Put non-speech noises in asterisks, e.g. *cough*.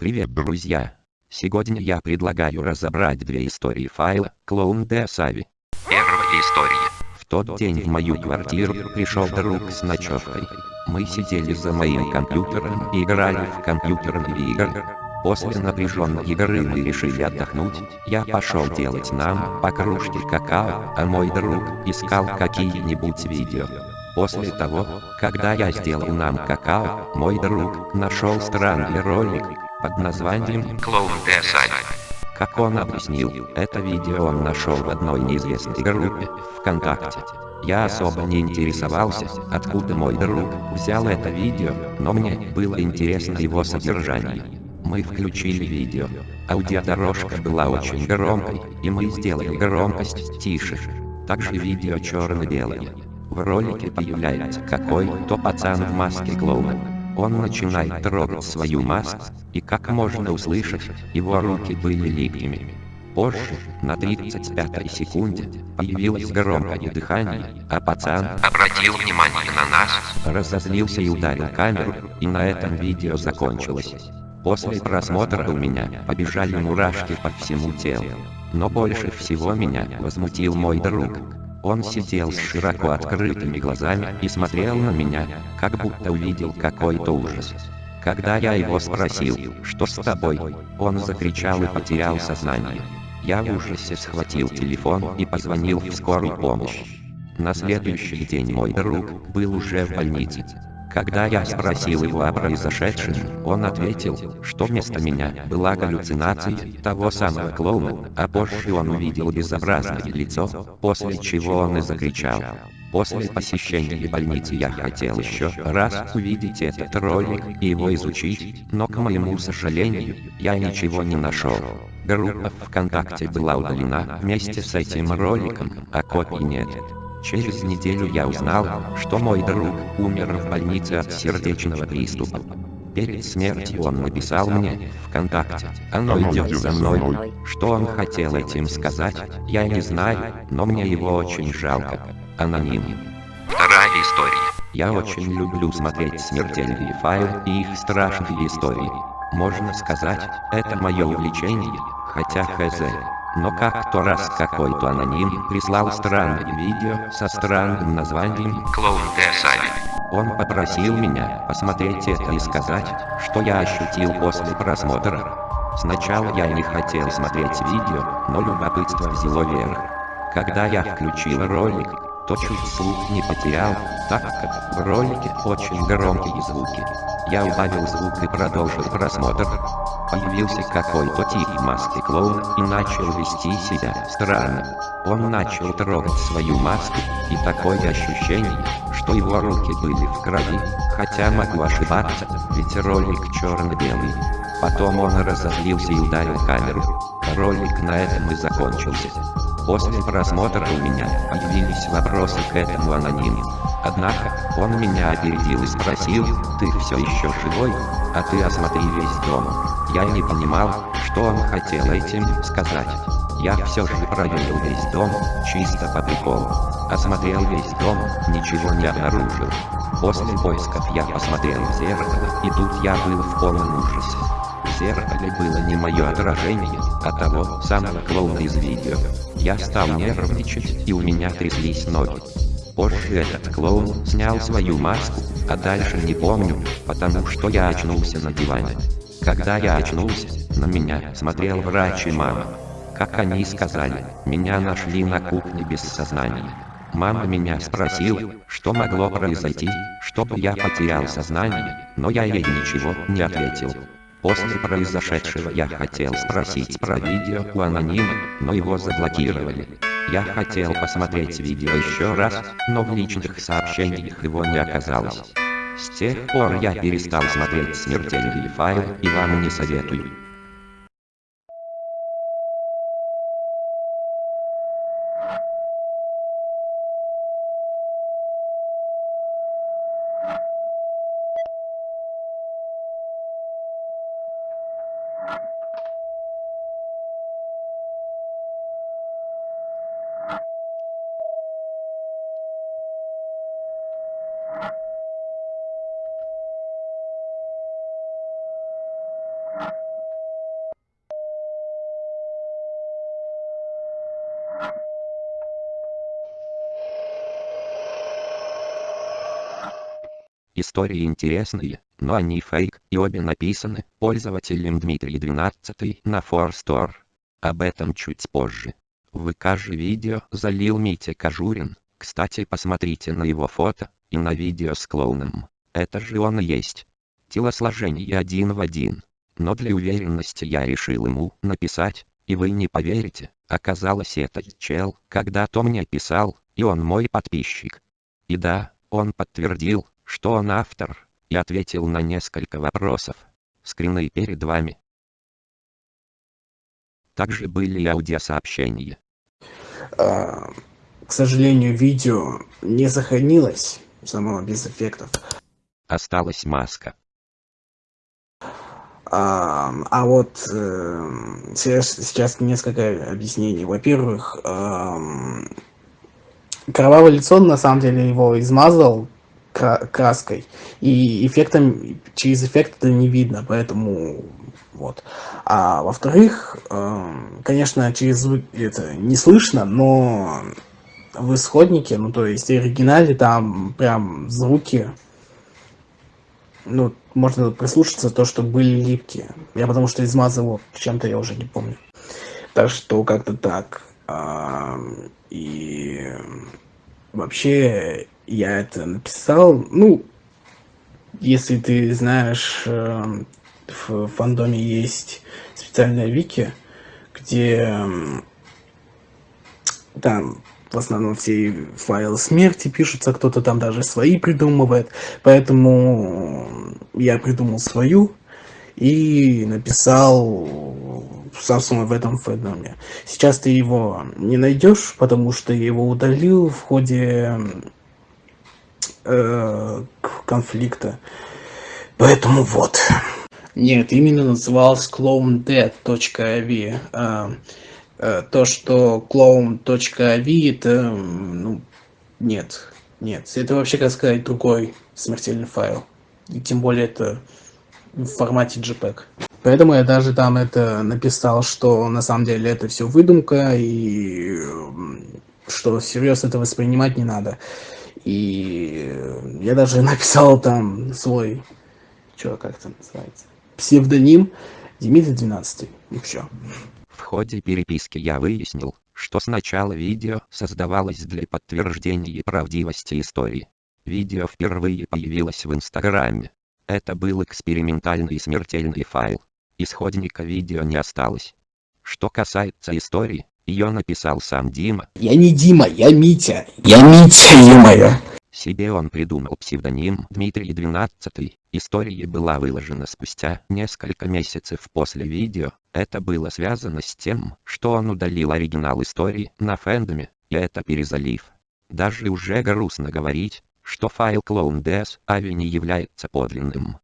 Привет, друзья! Сегодня я предлагаю разобрать две истории файла «Клоун де Сави». Первая история. В тот день в мою квартиру пришел друг с ночевкой. Мы сидели за моим компьютером и играли в компьютерные игры. После напряженной игры мы решили отдохнуть. Я пошел делать нам по кружке какао, а мой друг искал какие-нибудь видео. После того, когда я сделал нам какао, мой друг нашел странный ролик под названием Клоун де Сави. Как он объяснил, это видео он нашел в одной неизвестной группе ВКонтакте. Я особо не интересовался, откуда мой друг взял это видео, но мне было интересно его содержание. Мы включили видео. Аудиодорожка была очень громкой, и мы сделали громкость тише. Также видео черно-белое. В ролике появляется какой-то пацан в маске клоуна. Он начинает трогать свою маску, и как можно услышать, его руки были липкими. Позже, на 35-й секунде, появилось громкое дыхание, а пацан Обратил внимание на нас. разозлился и ударил камеру, и на этом видео закончилось. После просмотра у меня побежали мурашки по всему телу. Но больше всего меня возмутил мой друг. Он сидел с широко открытыми глазами и смотрел на меня, как будто увидел какой-то ужас. Когда я его спросил, что с тобой, он закричал и потерял сознание. Я в ужасе схватил телефон и позвонил в скорую помощь. На следующий день мой друг был уже в больнице. Когда я спросил его о произошедшем, он ответил, что вместо меня была галлюцинация того самого клоуна, а позже он увидел безобразное лицо, после чего он и закричал. После посещения больницы я хотел еще раз увидеть этот ролик и его изучить, но к моему сожалению, я ничего не нашел. Группа ВКонтакте была удалена вместе с этим роликом, а копий нет. Через неделю я узнал, что мой друг умер в больнице от сердечного приступа. Перед смертью он написал мне ВКонтакте, оно идет за мной. Что он хотел этим сказать, я не знаю, но мне его очень жалко. Аноним. Вторая история. Я очень люблю смотреть смертельные файлы и их страшные истории. Можно сказать, это мое увлечение, хотя хз. Но как-то раз какой-то аноним прислал странное видео со странным названием Клоун де Сави. он попросил меня посмотреть это и сказать, что я ощутил после просмотра. Сначала я не хотел смотреть видео, но любопытство взяло верх. Когда я включил ролик, то чуть слух не потерял, так как в ролике очень громкие звуки. Я убавил звук и продолжил просмотр. Появился какой-то тип в маске клоун и начал вести себя странно. Он начал трогать свою маску, и такое ощущение, что его руки были в крови, хотя могу ошибаться, ведь ролик черно-белый. Потом он разозлился и ударил камеру. Ролик на этом и закончился. После просмотра у меня появились вопросы к этому анониму. Однако, он меня опередил и спросил, ты все еще живой, а ты осмотри весь дом. Я не понимал, что он хотел этим сказать. Я все же проверил весь дом, чисто по приколу. Осмотрел весь дом, ничего не обнаружил. После поисков я посмотрел в зеркало, и тут я был в полном ужасе. В зеркале было не мое отражение, а того самого клоуна из видео. Я стал нервничать, и у меня тряслись ноги. Позже этот клоун снял свою маску, а дальше не помню, потому что я очнулся на диване. Когда я очнулся, на меня смотрел врач и мама. Как они сказали, меня нашли на кухне без сознания. Мама меня спросила, что могло произойти, чтобы я потерял сознание, но я ей ничего не ответил. После произошедшего я хотел спросить про видео у анонима, но его заблокировали. Я хотел посмотреть видео еще раз, но в личных сообщениях его не оказалось. С тех пор я перестал смотреть смертельные файлы и вам не советую. Истории интересные, но они фейк, и обе написаны пользователем Дмитрий 12 на Форстор. Об этом чуть позже. В ВК же видео залил Митя Кожурин, кстати посмотрите на его фото, и на видео с клоуном. Это же он и есть. Телосложение один в один. Но для уверенности я решил ему написать, и вы не поверите, оказалось этот чел когда-то мне писал, и он мой подписчик. И да, он подтвердил, что он автор, и ответил на несколько вопросов. Скрины перед вами. Также были аудиосообщения. А, к сожалению, видео не сохранилось, самого без эффектов. Осталась маска. А, вот э, сейчас, несколько объяснений. Во-первых, кровавое лицо на самом деле его измазал краской и эффектом через эффект это не видно поэтому вот а во вторых э, конечно через это не слышно но в исходнике ну то есть в оригинале там прям звуки ну можно прислушаться то что были липкие. Я потому что измазывал чем-то я уже не помню. Так что как-то так. А, и вообще я это написал. Ну если ты знаешь э, в фандоме есть специальная вики где там в основном все файлы смерти пишутся, кто-то там даже свои придумывает. Поэтому я придумал свою и написал, собственно, в этом фэндоме. Сейчас ты его не найдешь, потому что я его удалил в ходе э, конфликта. Поэтому вот. Нет, именно назывался clonedead.avi. Э, Э, то, что clone.avi это, ну, нет, нет, это вообще, как сказать, другой смертельный файл. И тем более это в формате JPEG. Поэтому я даже там это написал, что на самом деле это все выдумка, и что всерьез это воспринимать не надо. И я даже *laughs* написал там свой, что как это называется, псевдоним Дмитрий 12. И все ходе переписки я выяснил, что сначала видео создавалось для подтверждения правдивости истории. Видео впервые появилось в Инстаграме. Это был экспериментальный смертельный файл. Исходника видео не осталось. Что касается истории, ее написал сам Дима. Я не Дима, я Митя. Я Митя, ё-моё. Себе он придумал псевдоним Дмитрий 12. История была выложена спустя несколько месяцев после видео. Это было связано с тем, что он удалил оригинал истории на фэндоме, и это перезалив. Даже уже грустно говорить, что файл Clone DS Avi не является подлинным.